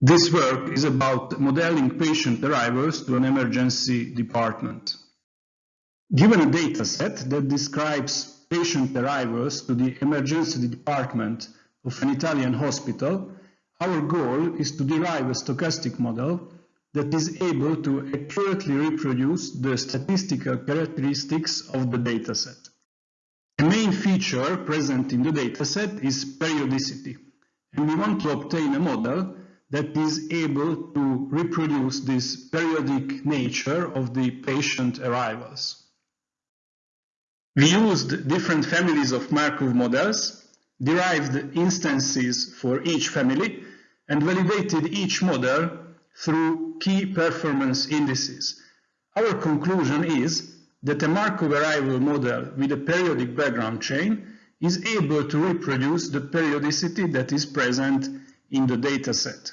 This work is about modeling patient arrivals to an emergency department. Given a dataset that describes patient arrivals to the emergency department of an Italian hospital, our goal is to derive a stochastic model that is able to accurately reproduce the statistical characteristics of the dataset. A main feature present in the dataset is periodicity, and we want to obtain a model that is able to reproduce this periodic nature of the patient arrivals. We used different families of Markov models, derived instances for each family, and validated each model through key performance indices. Our conclusion is that a Markov arrival model with a periodic background chain is able to reproduce the periodicity that is present in the dataset.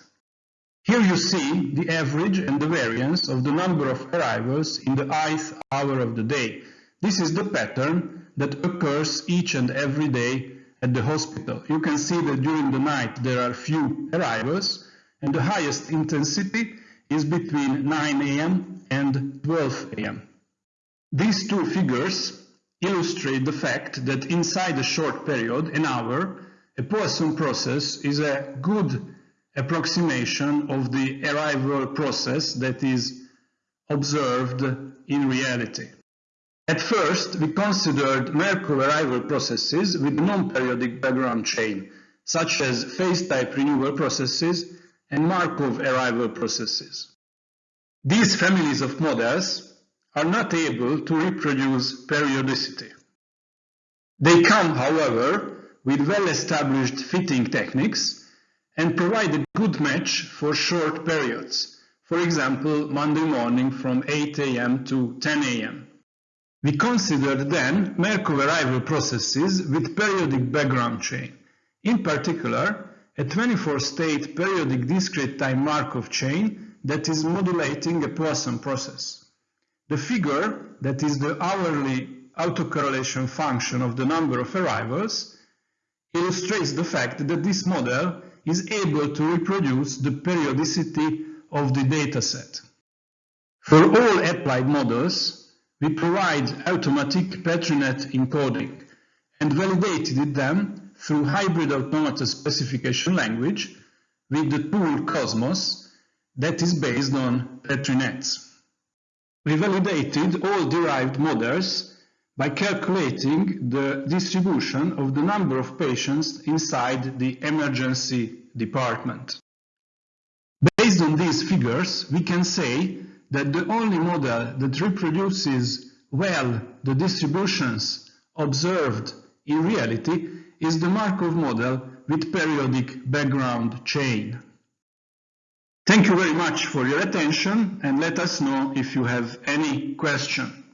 Here you see the average and the variance of the number of arrivals in the ith hour of the day. This is the pattern that occurs each and every day at the hospital. You can see that during the night there are few arrivals and the highest intensity is between 9 a.m. and 12 a.m. These two figures illustrate the fact that inside a short period, an hour, a Poisson process is a good approximation of the arrival process that is observed in reality. At first, we considered Markov arrival processes with non-periodic background chain, such as phase type renewal processes and Markov arrival processes. These families of models are not able to reproduce periodicity. They come, however, with well-established fitting techniques and provide a good match for short periods, for example, Monday morning from 8 a.m. to 10 a.m. We considered then Markov arrival processes with periodic background chain. In particular, a 24-state periodic discrete time Markov chain that is modulating a Poisson process. The figure, that is the hourly autocorrelation function of the number of arrivals, illustrates the fact that this model is able to reproduce the periodicity of the dataset. For all applied models, we provide automatic PetriNet encoding and validated them through hybrid automata specification language with the tool Cosmos that is based on PetriNets. We validated all derived models by calculating the distribution of the number of patients inside the emergency department. Based on these figures, we can say that the only model that reproduces well the distributions observed in reality is the Markov model with periodic background chain. Thank you very much for your attention and let us know if you have any question.